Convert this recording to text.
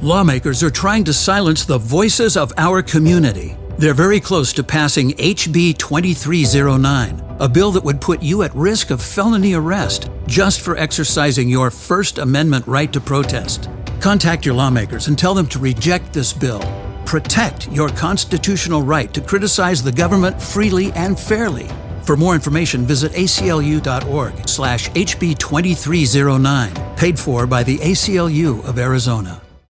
Lawmakers are trying to silence the voices of our community. They're very close to passing HB 2309, a bill that would put you at risk of felony arrest just for exercising your First Amendment right to protest. Contact your lawmakers and tell them to reject this bill. Protect your constitutional right to criticize the government freely and fairly. For more information, visit aclu.org slash HB 2309, paid for by the ACLU of Arizona.